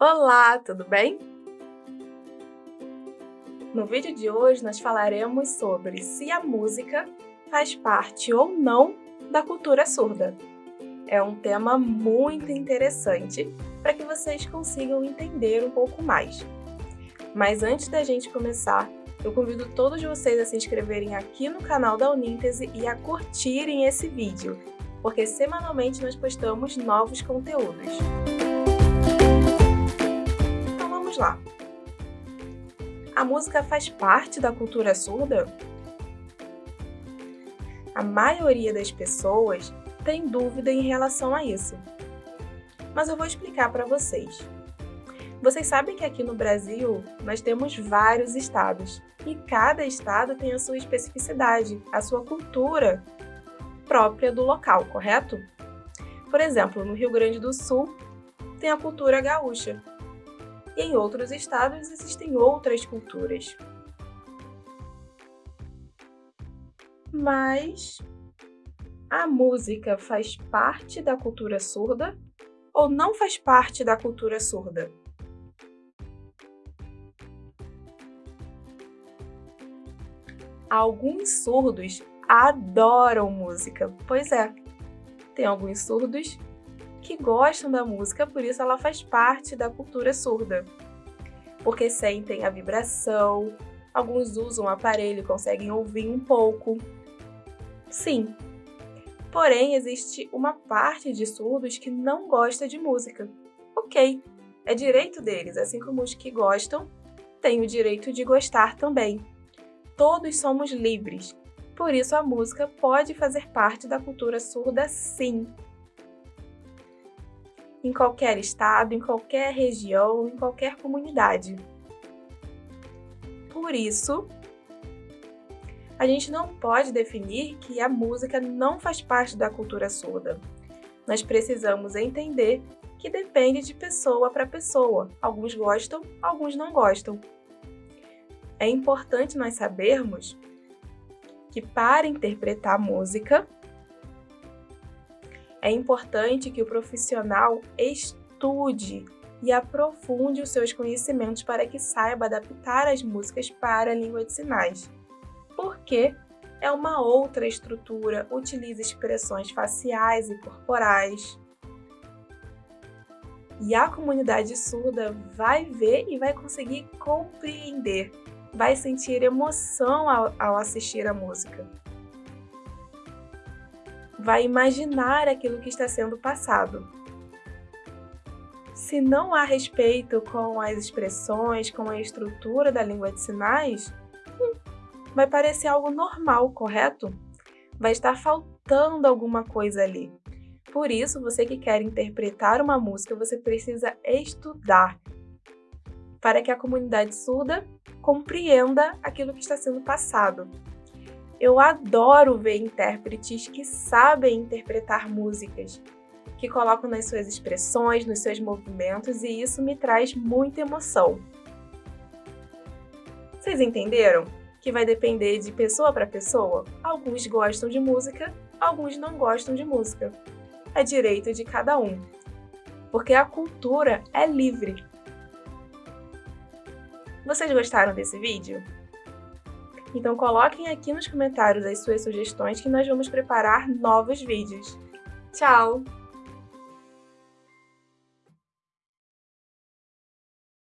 Olá, tudo bem? No vídeo de hoje nós falaremos sobre se a música faz parte ou não da cultura surda. É um tema muito interessante para que vocês consigam entender um pouco mais. Mas antes da gente começar, eu convido todos vocês a se inscreverem aqui no canal da Uníntese e a curtirem esse vídeo, porque semanalmente nós postamos novos conteúdos. Lá! A música faz parte da cultura surda? A maioria das pessoas tem dúvida em relação a isso. Mas eu vou explicar para vocês. Vocês sabem que aqui no Brasil nós temos vários estados e cada estado tem a sua especificidade, a sua cultura própria do local, correto? Por exemplo, no Rio Grande do Sul tem a cultura gaúcha e em outros estados existem outras culturas. Mas a música faz parte da cultura surda ou não faz parte da cultura surda? Alguns surdos adoram música. Pois é, tem alguns surdos que gostam da música, por isso ela faz parte da cultura surda. Porque sentem a vibração, alguns usam o aparelho e conseguem ouvir um pouco. Sim. Porém, existe uma parte de surdos que não gosta de música. Ok, é direito deles, assim como os que gostam têm o direito de gostar também todos somos livres. Por isso a música pode fazer parte da cultura surda sim. Em qualquer estado, em qualquer região, em qualquer comunidade. Por isso, a gente não pode definir que a música não faz parte da cultura surda. Nós precisamos entender que depende de pessoa para pessoa. Alguns gostam, alguns não gostam é importante nós sabermos que para interpretar música, é importante que o profissional estude e aprofunde os seus conhecimentos para que saiba adaptar as músicas para a língua de sinais. Porque é uma outra estrutura, utiliza expressões faciais e corporais. E a comunidade surda vai ver e vai conseguir compreender vai sentir emoção ao, ao assistir a música. Vai imaginar aquilo que está sendo passado. Se não há respeito com as expressões, com a estrutura da língua de sinais, hum, vai parecer algo normal, correto? Vai estar faltando alguma coisa ali. Por isso, você que quer interpretar uma música, você precisa estudar para que a comunidade surda compreenda aquilo que está sendo passado. Eu adoro ver intérpretes que sabem interpretar músicas, que colocam nas suas expressões, nos seus movimentos, e isso me traz muita emoção. Vocês entenderam? Que vai depender de pessoa para pessoa? Alguns gostam de música, alguns não gostam de música. É direito de cada um. Porque a cultura é livre. Vocês gostaram desse vídeo? Então coloquem aqui nos comentários as suas sugestões que nós vamos preparar novos vídeos. Tchau!